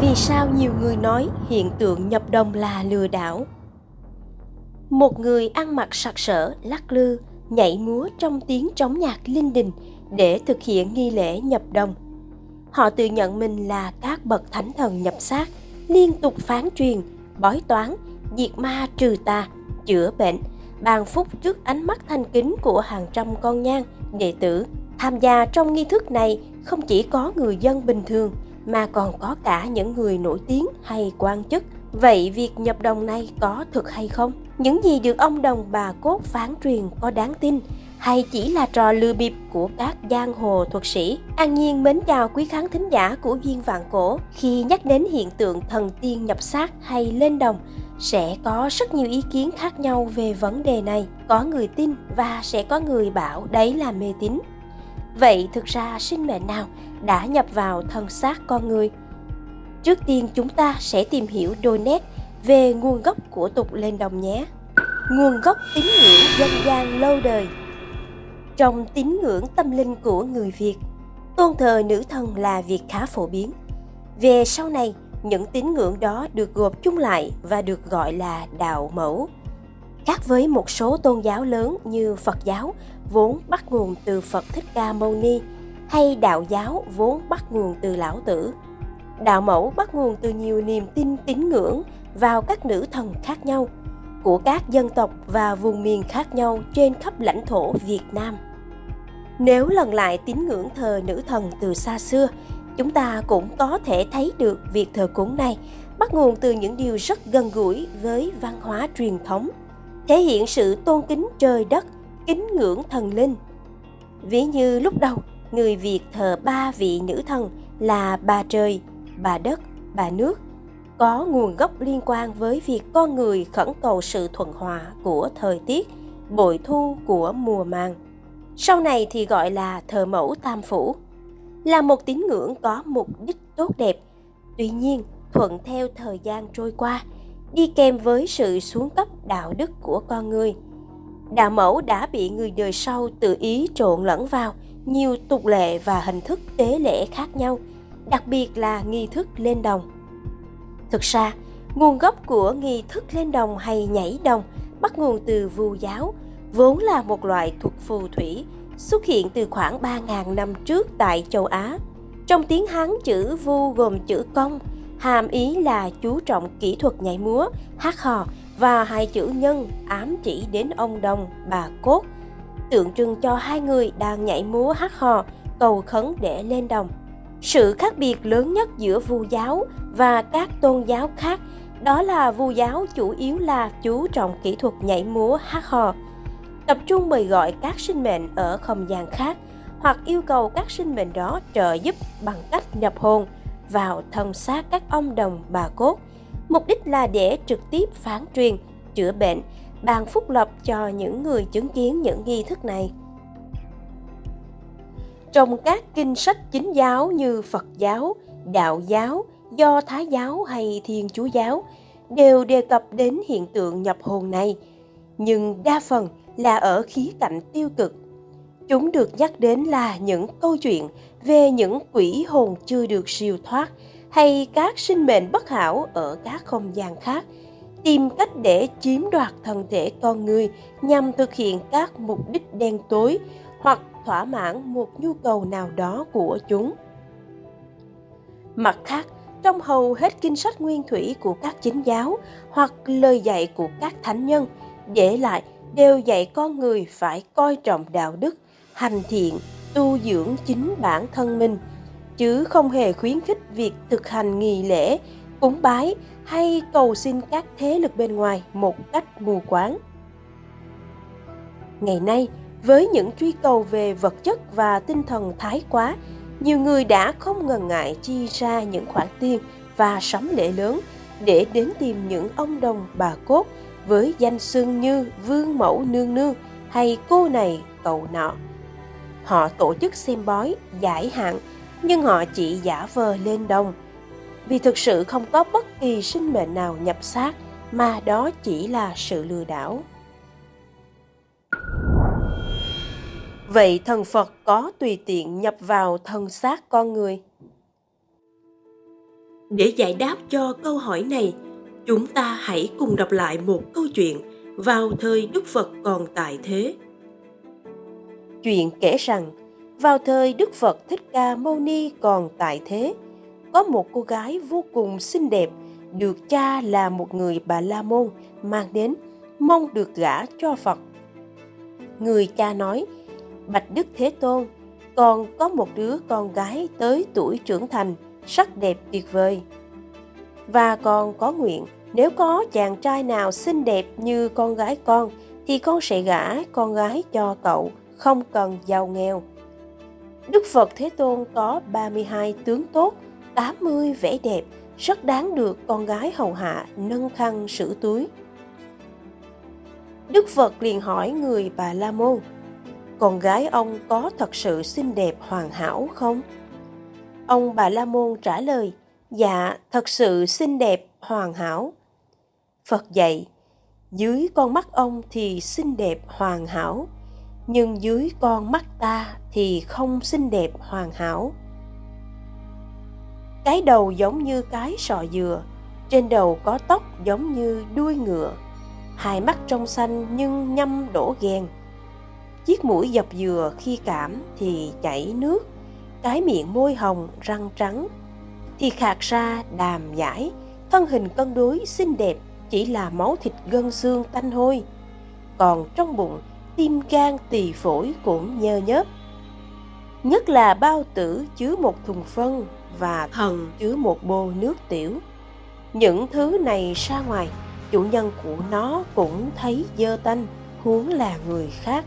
Vì sao nhiều người nói hiện tượng nhập đồng là lừa đảo? Một người ăn mặc sặc sỡ, lắc lư, nhảy múa trong tiếng trống nhạc linh đình để thực hiện nghi lễ nhập đồng. Họ tự nhận mình là các bậc thánh thần nhập xác, liên tục phán truyền, bói toán, diệt ma trừ tà, chữa bệnh, bàn phúc trước ánh mắt thanh kính của hàng trăm con nhang, đệ tử. Tham gia trong nghi thức này không chỉ có người dân bình thường mà còn có cả những người nổi tiếng hay quan chức. Vậy việc nhập đồng này có thực hay không? Những gì được ông đồng bà cốt phán truyền có đáng tin hay chỉ là trò lừa bịp của các giang hồ thuật sĩ. An Nhiên mến chào quý khán thính giả của Duyên Vạn Cổ. Khi nhắc đến hiện tượng thần tiên nhập xác hay lên đồng, sẽ có rất nhiều ý kiến khác nhau về vấn đề này. Có người tin và sẽ có người bảo đấy là mê tín. Vậy thực ra sinh mệnh nào đã nhập vào thân xác con người? Trước tiên chúng ta sẽ tìm hiểu đôi nét về nguồn gốc của tục lên đồng nhé. Nguồn gốc tín ngưỡng dân gian lâu đời trong tín ngưỡng tâm linh của người Việt, tôn thờ nữ thần là việc khá phổ biến. Về sau này, những tín ngưỡng đó được gộp chung lại và được gọi là đạo mẫu. Khác với một số tôn giáo lớn như Phật giáo vốn bắt nguồn từ Phật Thích Ca Mâu Ni hay đạo giáo vốn bắt nguồn từ Lão Tử. Đạo mẫu bắt nguồn từ nhiều niềm tin tín ngưỡng vào các nữ thần khác nhau của các dân tộc và vùng miền khác nhau trên khắp lãnh thổ Việt Nam. Nếu lần lại tín ngưỡng thờ nữ thần từ xa xưa, chúng ta cũng có thể thấy được việc thờ cúng này bắt nguồn từ những điều rất gần gũi với văn hóa truyền thống, thể hiện sự tôn kính trời đất, kính ngưỡng thần linh. Ví như lúc đầu, người Việt thờ ba vị nữ thần là bà trời, bà đất, bà nước, có nguồn gốc liên quan với việc con người khẩn cầu sự thuận hòa của thời tiết, bội thu của mùa màng sau này thì gọi là thờ mẫu tam phủ, là một tín ngưỡng có mục đích tốt đẹp. Tuy nhiên, thuận theo thời gian trôi qua, đi kèm với sự xuống cấp đạo đức của con người. Đạo mẫu đã bị người đời sau tự ý trộn lẫn vào nhiều tục lệ và hình thức tế lễ khác nhau, đặc biệt là nghi thức lên đồng. Thực ra, nguồn gốc của nghi thức lên đồng hay nhảy đồng bắt nguồn từ vu giáo, vốn là một loại thuật phù thủy xuất hiện từ khoảng 3.000 năm trước tại châu Á. Trong tiếng Hán chữ vu gồm chữ công, hàm ý là chú trọng kỹ thuật nhảy múa, hát hò và hai chữ nhân ám chỉ đến ông đồng, bà cốt, tượng trưng cho hai người đang nhảy múa hát hò, cầu khấn để lên đồng. Sự khác biệt lớn nhất giữa vu giáo và các tôn giáo khác đó là vu giáo chủ yếu là chú trọng kỹ thuật nhảy múa hát hò, tập trung mời gọi các sinh mệnh ở không gian khác hoặc yêu cầu các sinh mệnh đó trợ giúp bằng cách nhập hồn vào thân xác các ông đồng bà cốt. Mục đích là để trực tiếp phán truyền, chữa bệnh, ban phúc lộc cho những người chứng kiến những nghi thức này. Trong các kinh sách chính giáo như Phật giáo, Đạo giáo, Do Thái giáo hay Thiên Chúa giáo đều đề cập đến hiện tượng nhập hồn này, nhưng đa phần là ở khía cạnh tiêu cực. Chúng được nhắc đến là những câu chuyện về những quỷ hồn chưa được siêu thoát hay các sinh mệnh bất hảo ở các không gian khác, tìm cách để chiếm đoạt thân thể con người nhằm thực hiện các mục đích đen tối hoặc thỏa mãn một nhu cầu nào đó của chúng. Mặt khác, trong hầu hết kinh sách nguyên thủy của các chính giáo hoặc lời dạy của các thánh nhân để lại đều dạy con người phải coi trọng đạo đức, hành thiện, tu dưỡng chính bản thân mình, chứ không hề khuyến khích việc thực hành nghi lễ, cúng bái hay cầu xin các thế lực bên ngoài một cách mù quáng. Ngày nay, với những truy cầu về vật chất và tinh thần thái quá, nhiều người đã không ngần ngại chi ra những khoản tiền và sắm lễ lớn để đến tìm những ông đồng bà cốt với danh xưng như vương mẫu nương nương hay cô này cậu nọ. Họ tổ chức xem bói, giải hạn, nhưng họ chỉ giả vờ lên đồng. Vì thực sự không có bất kỳ sinh mệnh nào nhập xác, mà đó chỉ là sự lừa đảo. Vậy thần Phật có tùy tiện nhập vào thân xác con người? để giải đáp cho câu hỏi này chúng ta hãy cùng đọc lại một câu chuyện vào thời đức phật còn tại thế chuyện kể rằng, vào thời đức phật thích ca mâu ni còn tại thế, có một cô gái vô cùng xinh đẹp được cha là một người bà la môn mang đến, mong được gả cho phật. Người cha nói, bạch đức thế tôn, còn có một đứa con gái tới tuổi trưởng thành, sắc đẹp tuyệt vời. Và còn có nguyện, nếu có chàng trai nào xinh đẹp như con gái con, thì con sẽ gả con gái cho cậu không cần giàu nghèo Đức Phật Thế Tôn có 32 tướng tốt, 80 vẻ đẹp, rất đáng được con gái hầu hạ nâng khăn sửa túi. Đức Phật liền hỏi người Bà La Môn, con gái ông có thật sự xinh đẹp hoàn hảo không? Ông Bà La Môn trả lời, dạ, thật sự xinh đẹp hoàn hảo. Phật dạy, dưới con mắt ông thì xinh đẹp hoàn hảo, nhưng dưới con mắt ta thì không xinh đẹp hoàn hảo. Cái đầu giống như cái sọ dừa, trên đầu có tóc giống như đuôi ngựa. Hai mắt trong xanh nhưng nhâm đổ ghen. Chiếc mũi dập dừa khi cảm thì chảy nước. Cái miệng môi hồng răng trắng. Thì khạc ra đàm giải, thân hình cân đối xinh đẹp chỉ là máu thịt gân xương tanh hôi. Còn trong bụng tim gan tỳ phổi cũng nhơ nhớp. Nhất là bao tử chứa một thùng phân và thần chứa một bô nước tiểu. Những thứ này ra ngoài, chủ nhân của nó cũng thấy dơ tanh, huống là người khác.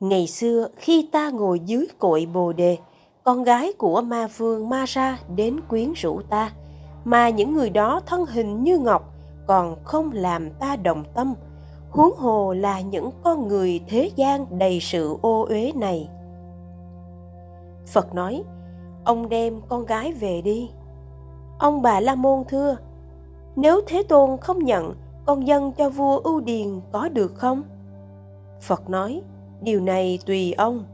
Ngày xưa, khi ta ngồi dưới cội bồ đề, con gái của ma vương ma ra đến quyến rũ ta. Mà những người đó thân hình như ngọc, còn không làm ta đồng tâm huống hồ là những con người thế gian đầy sự ô uế này. Phật nói, ông đem con gái về đi. Ông bà la môn thưa, nếu thế tôn không nhận, con dân cho vua ưu điền có được không? Phật nói, điều này tùy ông.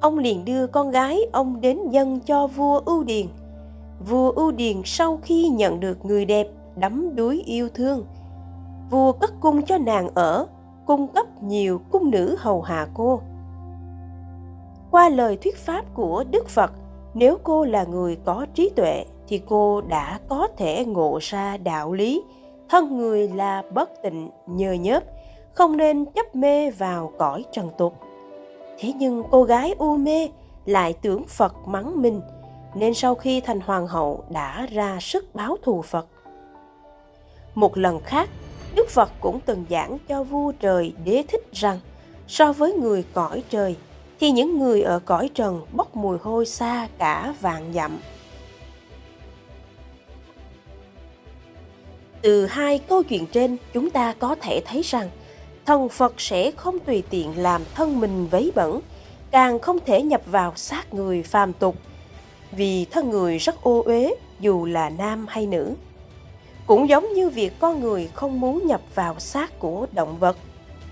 Ông liền đưa con gái ông đến dân cho vua ưu điền. Vua ưu điền sau khi nhận được người đẹp đắm đuối yêu thương vua cất cung cho nàng ở, cung cấp nhiều cung nữ hầu hạ cô. Qua lời thuyết pháp của đức phật, nếu cô là người có trí tuệ thì cô đã có thể ngộ ra đạo lý, thân người là bất tịnh nhờ nhớp, không nên chấp mê vào cõi trần tục. Thế nhưng cô gái u mê lại tưởng phật mắng mình, nên sau khi thành hoàng hậu đã ra sức báo thù phật. Một lần khác Đức Phật cũng từng giảng cho vua trời đế thích rằng so với người cõi trời thì những người ở cõi trần bốc mùi hôi xa cả vạn dặm. Từ hai câu chuyện trên chúng ta có thể thấy rằng thần Phật sẽ không tùy tiện làm thân mình vấy bẩn, càng không thể nhập vào xác người phàm tục, vì thân người rất ô uế dù là nam hay nữ. Cũng giống như việc con người không muốn nhập vào xác của động vật.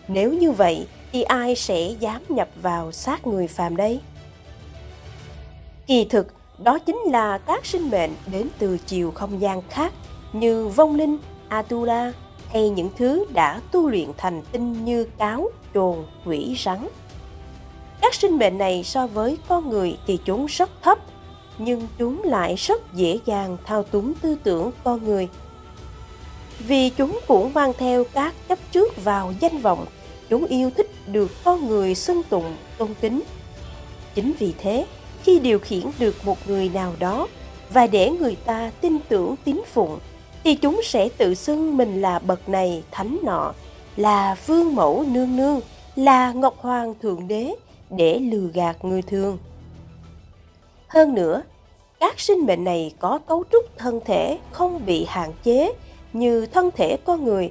Nếu như vậy thì ai sẽ dám nhập vào xác người phàm đây? Kỳ thực, đó chính là các sinh mệnh đến từ chiều không gian khác như vong linh, Atula hay những thứ đã tu luyện thành tinh như cáo, trồn, quỷ, rắn. Các sinh mệnh này so với con người thì chúng rất thấp, nhưng chúng lại rất dễ dàng thao túng tư tưởng con người vì chúng cũng mang theo các chấp trước vào danh vọng, chúng yêu thích được con người xưng tụng tôn kính. Chính vì thế, khi điều khiển được một người nào đó và để người ta tin tưởng tín phụng, thì chúng sẽ tự xưng mình là bậc này, thánh nọ, là vương mẫu nương nương, là ngọc hoàng thượng đế để lừa gạt người thường. Hơn nữa, các sinh mệnh này có cấu trúc thân thể không bị hạn chế như thân thể con người,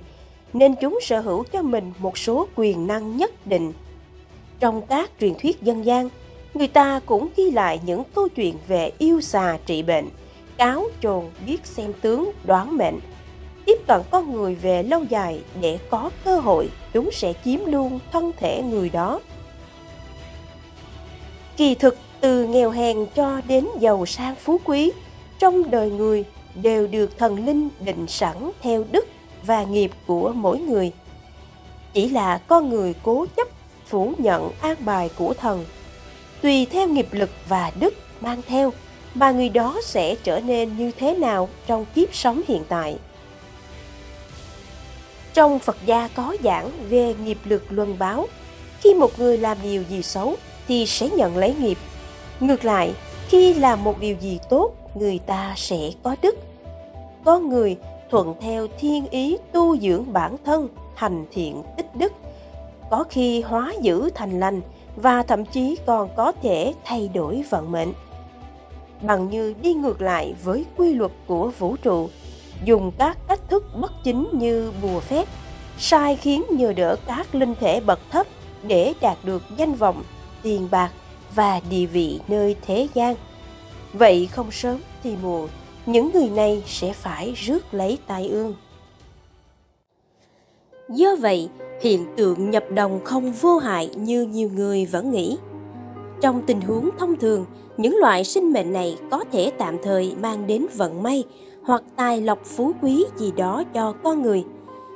nên chúng sở hữu cho mình một số quyền năng nhất định. Trong các truyền thuyết dân gian, người ta cũng ghi lại những câu chuyện về yêu xà trị bệnh, cáo chồn biết xem tướng đoán mệnh. Tiếp cận con người về lâu dài để có cơ hội, chúng sẽ chiếm luôn thân thể người đó. Kỳ thực từ nghèo hèn cho đến giàu sang phú quý, trong đời người đều được thần linh định sẵn theo đức và nghiệp của mỗi người. Chỉ là con người cố chấp phủ nhận an bài của thần. Tùy theo nghiệp lực và đức mang theo mà người đó sẽ trở nên như thế nào trong kiếp sống hiện tại. Trong Phật gia có giảng về nghiệp lực luân báo. Khi một người làm điều gì xấu thì sẽ nhận lấy nghiệp. Ngược lại, khi làm một điều gì tốt, người ta sẽ có đức. Có người thuận theo thiên ý tu dưỡng bản thân, hành thiện tích đức. Có khi hóa dữ thành lành và thậm chí còn có thể thay đổi vận mệnh. Bằng như đi ngược lại với quy luật của vũ trụ, dùng các cách thức bất chính như bùa phép, sai khiến nhờ đỡ các linh thể bậc thấp để đạt được danh vọng, tiền bạc và địa vị nơi thế gian. Vậy không sớm thì muộn, những người này sẽ phải rước lấy tai ương. Do vậy, hiện tượng nhập đồng không vô hại như nhiều người vẫn nghĩ. Trong tình huống thông thường, những loại sinh mệnh này có thể tạm thời mang đến vận may hoặc tài lộc phú quý gì đó cho con người.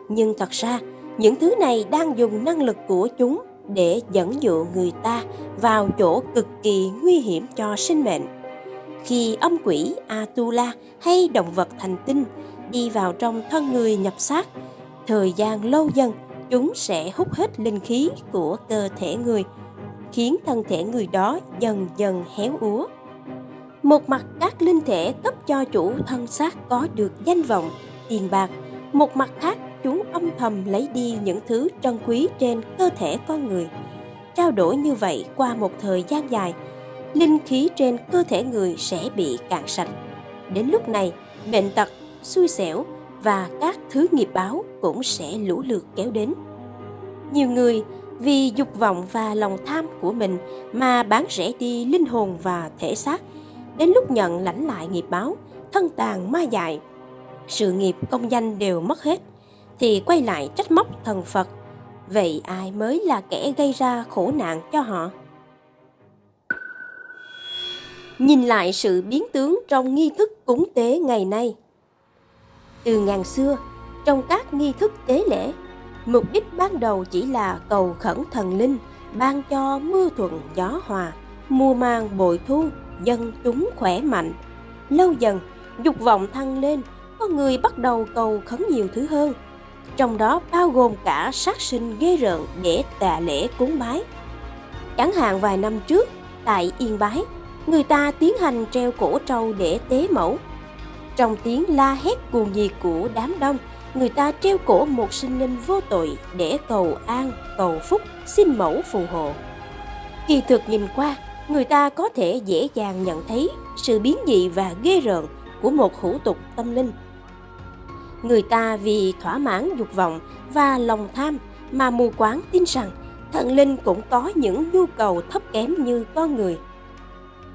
Nhưng thật ra, những thứ này đang dùng năng lực của chúng để dẫn dụ người ta vào chỗ cực kỳ nguy hiểm cho sinh mệnh. Khi âm quỷ Atula hay động vật thành tinh đi vào trong thân người nhập xác, thời gian lâu dần chúng sẽ hút hết linh khí của cơ thể người, khiến thân thể người đó dần dần héo úa. Một mặt các linh thể cấp cho chủ thân xác có được danh vọng, tiền bạc, một mặt khác chúng âm thầm lấy đi những thứ trân quý trên cơ thể con người. Trao đổi như vậy qua một thời gian dài, linh khí trên cơ thể người sẽ bị cạn sạch. Đến lúc này, bệnh tật, xui xẻo và các thứ nghiệp báo cũng sẽ lũ lượt kéo đến. Nhiều người vì dục vọng và lòng tham của mình mà bán rẻ đi linh hồn và thể xác, đến lúc nhận lãnh lại nghiệp báo, thân tàn ma dại, sự nghiệp công danh đều mất hết, thì quay lại trách móc thần Phật. Vậy ai mới là kẻ gây ra khổ nạn cho họ? Nhìn lại sự biến tướng trong nghi thức cúng tế ngày nay. Từ ngàn xưa, trong các nghi thức tế lễ, mục đích ban đầu chỉ là cầu khẩn thần linh, ban cho mưa thuận gió hòa, mùa màng bội thu, dân chúng khỏe mạnh. Lâu dần, dục vọng thăng lên, có người bắt đầu cầu khấn nhiều thứ hơn, trong đó bao gồm cả sát sinh ghê rợn để tạ lễ cúng bái. Chẳng hạn vài năm trước, tại Yên Bái, người ta tiến hành treo cổ trâu để tế mẫu. Trong tiếng la hét cuồng nhiệt của đám đông, người ta treo cổ một sinh linh vô tội để cầu an, cầu phúc, xin mẫu phù hộ. Kỳ thực nhìn qua, người ta có thể dễ dàng nhận thấy sự biến dị và ghê rợn của một hủ tục tâm linh. Người ta vì thỏa mãn dục vọng và lòng tham mà mù quáng tin rằng thần linh cũng có những nhu cầu thấp kém như con người.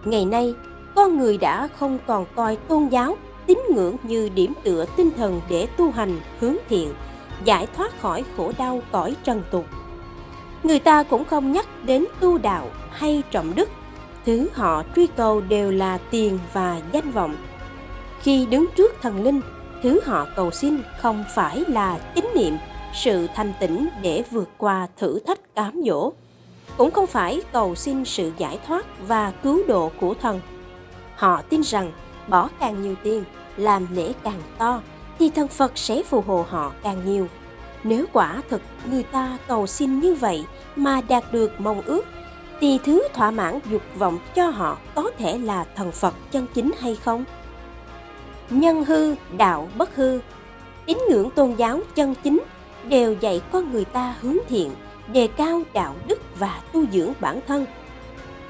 Ngày nay, con người đã không còn coi tôn giáo, tín ngưỡng như điểm tựa tinh thần để tu hành, hướng thiện, giải thoát khỏi khổ đau cõi trần tục. Người ta cũng không nhắc đến tu đạo hay trọng đức, thứ họ truy cầu đều là tiền và danh vọng. Khi đứng trước thần linh, thứ họ cầu xin không phải là tín niệm, sự thanh tĩnh để vượt qua thử thách cám dỗ, cũng không phải cầu xin sự giải thoát và cứu độ của thần. Họ tin rằng bỏ càng nhiều tiền, làm lễ càng to, thì thần Phật sẽ phù hộ họ càng nhiều. Nếu quả thực người ta cầu xin như vậy mà đạt được mong ước, thì thứ thỏa mãn dục vọng cho họ có thể là thần Phật chân chính hay không? nhân hư, đạo bất hư. Tín ngưỡng tôn giáo chân chính đều dạy con người ta hướng thiện, đề cao đạo đức và tu dưỡng bản thân.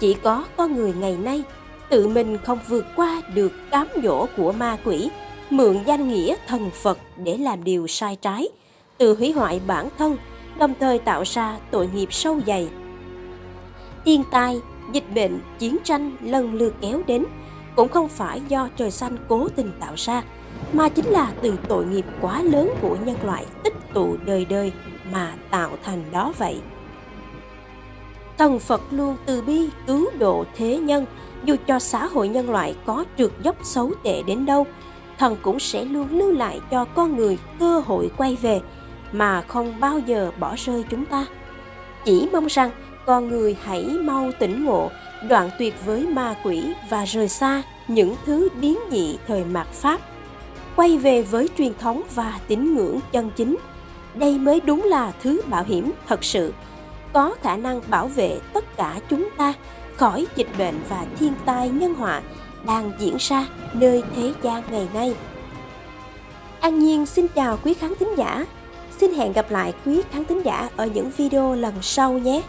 Chỉ có con người ngày nay tự mình không vượt qua được cám dỗ của ma quỷ, mượn danh nghĩa thần Phật để làm điều sai trái, tự hủy hoại bản thân, đồng thời tạo ra tội nghiệp sâu dày. Thiên tai, dịch bệnh, chiến tranh lần lượt kéo đến, cũng không phải do trời xanh cố tình tạo ra, mà chính là từ tội nghiệp quá lớn của nhân loại tích tụ đời đời mà tạo thành đó vậy. Thần Phật luôn từ bi cứu độ thế nhân. Dù cho xã hội nhân loại có trượt dốc xấu tệ đến đâu, thần cũng sẽ luôn lưu lại cho con người cơ hội quay về mà không bao giờ bỏ rơi chúng ta. Chỉ mong rằng con người hãy mau tỉnh ngộ, đoạn tuyệt với ma quỷ và rời xa những thứ biến dị thời mạt pháp quay về với truyền thống và tín ngưỡng chân chính đây mới đúng là thứ bảo hiểm thật sự, có khả năng bảo vệ tất cả chúng ta khỏi dịch bệnh và thiên tai nhân họa đang diễn ra nơi thế gian ngày nay. An Nhiên xin chào quý khán thính giả. Xin hẹn gặp lại quý khán thính giả ở những video lần sau nhé.